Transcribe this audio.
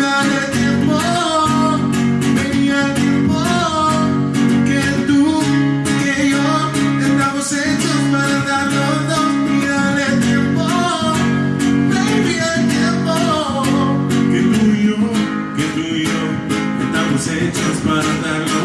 Dale tiempo, venía el tiempo que tú que yo estamos hechos para darlo. Dales tiempo, venía el tiempo que tú y yo que tú y hechos para darlo.